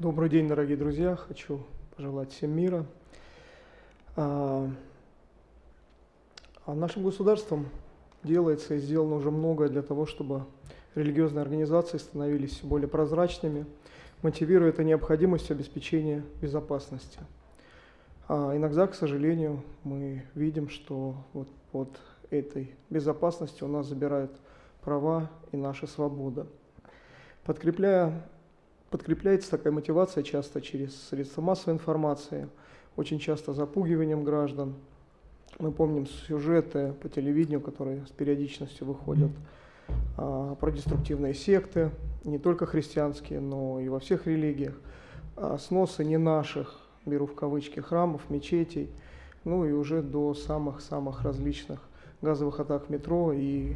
Добрый день, дорогие друзья. Хочу пожелать всем мира. А, а нашим государством делается и сделано уже многое для того, чтобы религиозные организации становились более прозрачными, мотивируя это необходимостью обеспечения безопасности. А иногда, к сожалению, мы видим, что вот под этой безопасностью у нас забирают права и наша свобода. Подкрепляя Подкрепляется такая мотивация часто через средства массовой информации, очень часто запугиванием граждан. Мы помним сюжеты по телевидению, которые с периодичностью выходят а, про деструктивные секты, не только христианские, но и во всех религиях, а, сносы не наших, беру в кавычки, храмов, мечетей, ну и уже до самых-самых различных газовых атак метро и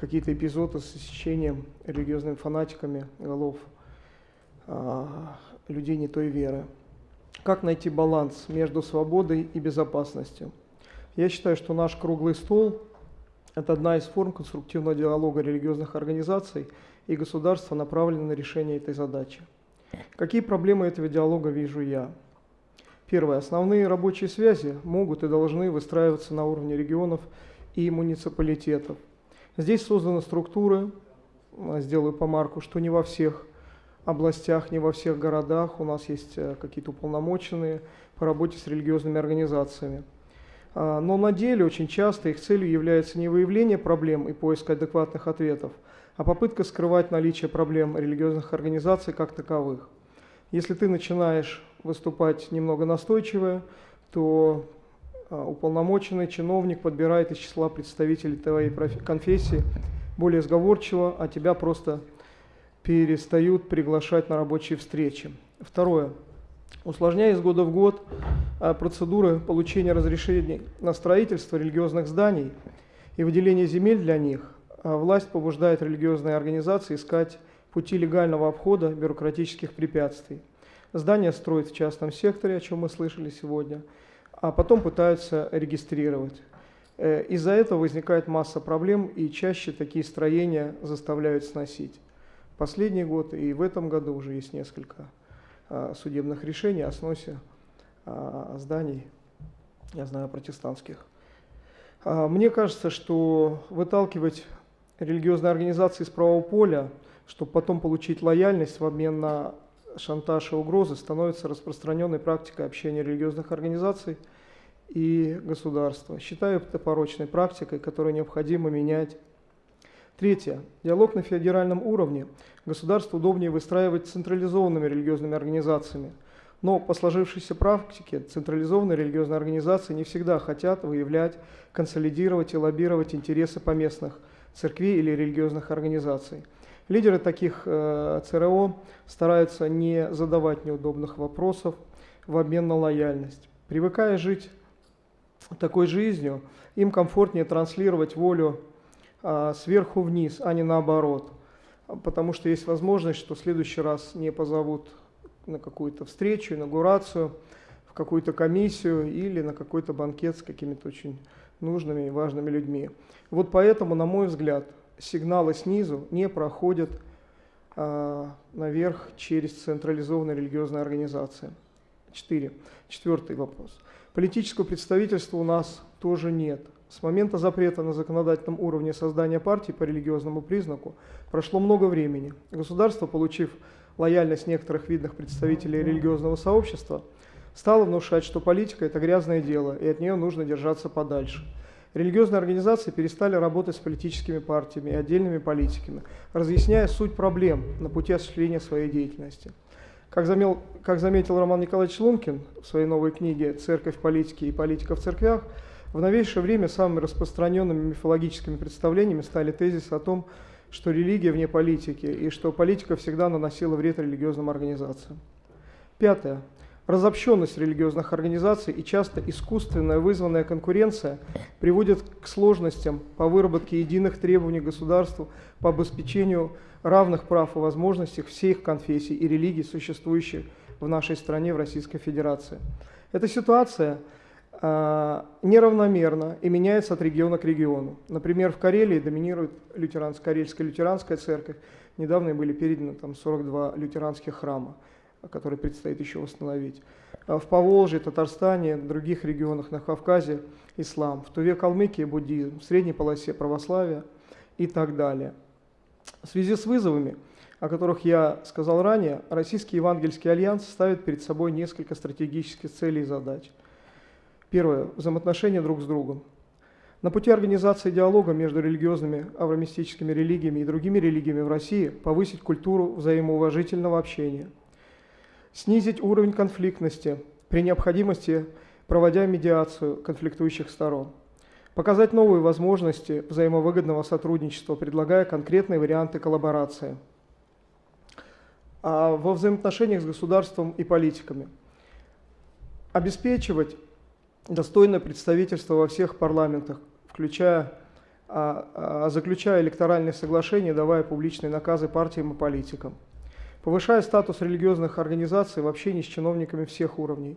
какие-то эпизоды с исчезновением религиозными фанатиками голов людей не той веры. Как найти баланс между свободой и безопасностью? Я считаю, что наш круглый стол – это одна из форм конструктивного диалога религиозных организаций и государства, направленная на решение этой задачи. Какие проблемы этого диалога вижу я? Первое. Основные рабочие связи могут и должны выстраиваться на уровне регионов и муниципалитетов. Здесь созданы структуры, сделаю помарку, что не во всех областях, не во всех городах. У нас есть э, какие-то уполномоченные по работе с религиозными организациями. А, но на деле очень часто их целью является не выявление проблем и поиск адекватных ответов, а попытка скрывать наличие проблем религиозных организаций как таковых. Если ты начинаешь выступать немного настойчиво, то а, уполномоченный чиновник подбирает из числа представителей твоей конфессии более сговорчиво, а тебя просто перестают приглашать на рабочие встречи. Второе. Усложняя из года в год а, процедуры получения разрешений на строительство религиозных зданий и выделение земель для них, а, власть побуждает религиозные организации искать пути легального обхода бюрократических препятствий. Здания строят в частном секторе, о чем мы слышали сегодня, а потом пытаются регистрировать. Э, из-за этого возникает масса проблем, и чаще такие строения заставляют сносить последний год и в этом году уже есть несколько а, судебных решений о сносе а, зданий, я знаю, протестантских. А, мне кажется, что выталкивать религиозные организации из правого поля, чтобы потом получить лояльность в обмен на шантаж и угрозы, становится распространенной практикой общения религиозных организаций и государства. Считаю это порочной практикой, которую необходимо менять Третье. Диалог на федеральном уровне. Государство удобнее выстраивать централизованными религиозными организациями. Но по сложившейся практике централизованные религиозные организации не всегда хотят выявлять, консолидировать и лоббировать интересы поместных церквей или религиозных организаций. Лидеры таких э, ЦРО стараются не задавать неудобных вопросов в обмен на лояльность. Привыкая жить такой жизнью, им комфортнее транслировать волю сверху вниз, а не наоборот. Потому что есть возможность, что в следующий раз не позовут на какую-то встречу, инаугурацию, в какую-то комиссию или на какой-то банкет с какими-то очень нужными и важными людьми. Вот поэтому, на мой взгляд, сигналы снизу не проходят а, наверх через централизованные религиозные организации. Четыре. Четвертый вопрос. Политического представительства у нас тоже нет. С момента запрета на законодательном уровне создания партий по религиозному признаку прошло много времени. Государство, получив лояльность некоторых видных представителей религиозного сообщества, стало внушать, что политика – это грязное дело, и от нее нужно держаться подальше. Религиозные организации перестали работать с политическими партиями и отдельными политиками, разъясняя суть проблем на пути осуществления своей деятельности. Как, замел, как заметил Роман Николаевич Лункин в своей новой книге «Церковь, политики и политика в церквях», в новейшее время самыми распространенными мифологическими представлениями стали тезисы о том, что религия вне политики и что политика всегда наносила вред религиозным организациям. Пятое. Разобщенность религиозных организаций и часто искусственная вызванная конкуренция приводит к сложностям по выработке единых требований государству по обеспечению равных прав и возможностей всех конфессий и религий, существующих в нашей стране, в Российской Федерации. Эта ситуация – неравномерно и меняется от региона к региону. Например, в Карелии доминирует лютеранская, карельская лютеранская церковь. Недавно были переданы там 42 лютеранских храма. который предстоит еще восстановить. В Поволжье, Татарстане, других регионах на Кавказе ислам, в Туве, Калмыкии буддизм, в средней полосе православие и так далее. В связи с вызовами, о которых я сказал ранее, Российский Евангельский Альянс ставит перед собой несколько стратегических целей и задач. Первое. Взаимоотношения друг с другом. На пути организации диалога между религиозными авромистическими религиями и другими религиями в России повысить культуру взаимоуважительного общения, снизить уровень конфликтности, при необходимости проводя медиацию конфликтующих сторон, показать новые возможности взаимовыгодного сотрудничества, предлагая конкретные варианты коллаборации. А во взаимоотношениях с государством и политиками обеспечивать достойное представительство во всех парламентах, включая, а, а, заключая электоральные соглашения, давая публичные наказы партиям и политикам, повышая статус религиозных организаций в общении с чиновниками всех уровней.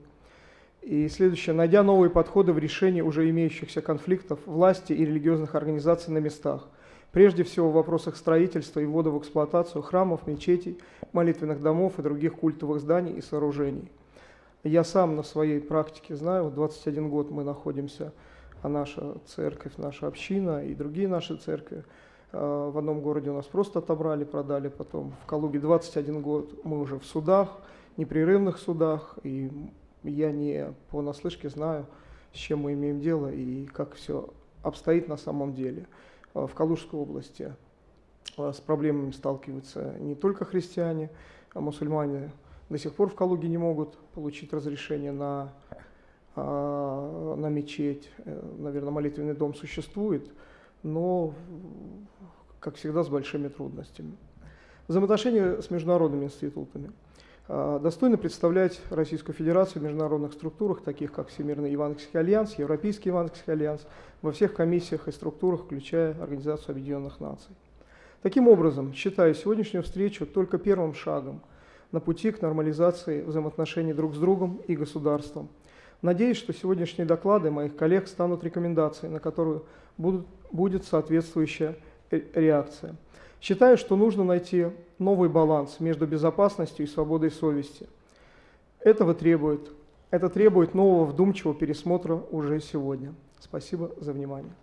И следующее, найдя новые подходы в решении уже имеющихся конфликтов власти и религиозных организаций на местах, прежде всего в вопросах строительства и ввода в эксплуатацию храмов, мечетей, молитвенных домов и других культовых зданий и сооружений. Я сам на своей практике знаю, вот 21 год мы находимся, а наша церковь, наша община и другие наши церкви, а, в одном городе у нас просто отобрали, продали, потом в Калуге 21 год мы уже в судах, непрерывных судах, и я не понаслышке знаю, с чем мы имеем дело и как все обстоит на самом деле. А, в Калужской области а, с проблемами сталкиваются не только христиане, а мусульмане до сих пор в Калуге не могут получить разрешение на, а, на мечеть. Э, Наверное, молитвенный дом существует, но, как всегда, с большими трудностями. Взаимоотношения с международными институтами. А, достойно представлять Российскую Федерацию в международных структурах, таких как Всемирный Евангельский Альянс, Европейский Евангельский Альянс, во всех комиссиях и структурах, включая Организацию Объединенных Наций. Таким образом, считаю сегодняшнюю встречу только первым шагом – на пути к нормализации взаимоотношений друг с другом и государством. Надеюсь, что сегодняшние доклады моих коллег станут рекомендацией, на которую будут, будет соответствующая реакция. Считаю, что нужно найти новый баланс между безопасностью и свободой совести. Этого требует, это требует нового вдумчивого пересмотра уже сегодня. Спасибо за внимание.